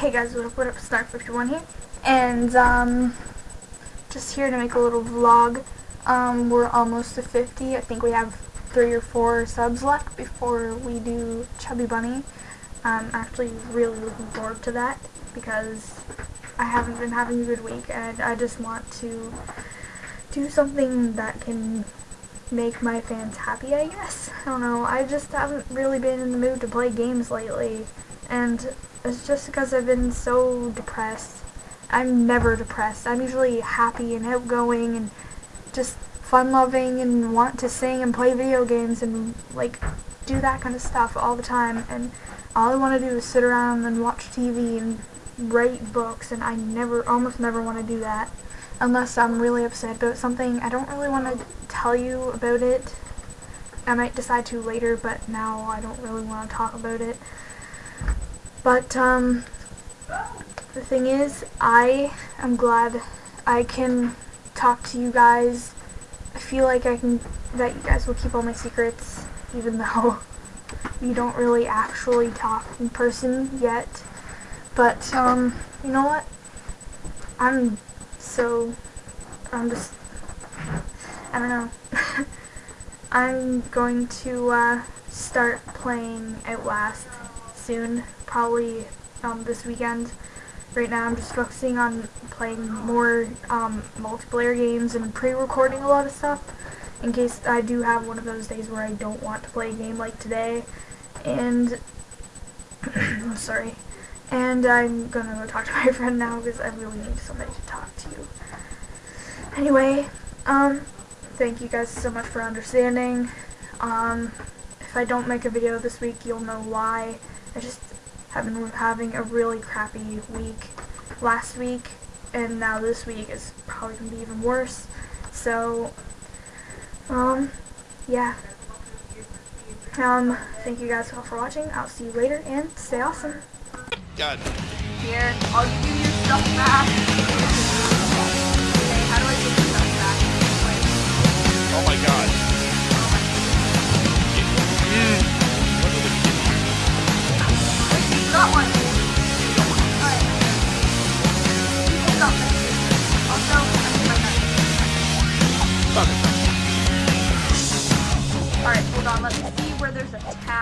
Hey guys, what up, what up, Snark51 here, and, um, just here to make a little vlog. Um, we're almost to 50, I think we have three or four subs left before we do Chubby Bunny. I'm actually really looking forward to that, because I haven't been having a good week, and I just want to do something that can make my fans happy, I guess. I don't know, I just haven't really been in the mood to play games lately, and it's just because I've been so depressed. I'm never depressed. I'm usually happy and outgoing and just fun-loving and want to sing and play video games and like do that kind of stuff all the time and all I want to do is sit around and watch TV and write books and I never, almost never want to do that unless I'm really upset about something. I don't really want to tell you about it. I might decide to later, but now I don't really want to talk about it. But, um, the thing is, I am glad I can talk to you guys. I feel like I can, that you guys will keep all my secrets, even though you don't really actually talk in person yet. But, um, you know what? I'm so, I'm just, I don't know. I'm going to, uh, start playing Outlast soon, probably um, this weekend. Right now I'm just focusing on playing more um, multiplayer games and pre-recording a lot of stuff in case I do have one of those days where I don't want to play a game like today. And, sorry. And I'm gonna go talk to my friend now because I really need somebody to talk to. Anyway, um, thank you guys so much for understanding. Um, if I don't make a video this week, you'll know why. I just have been having a really crappy week last week, and now this week is probably going to be even worse. So, um, yeah. Um, thank you guys all for watching. I'll see you later, and stay awesome. God. Here, I'll give you your stuff back. Alright, hold on. Let's see where there's a tower.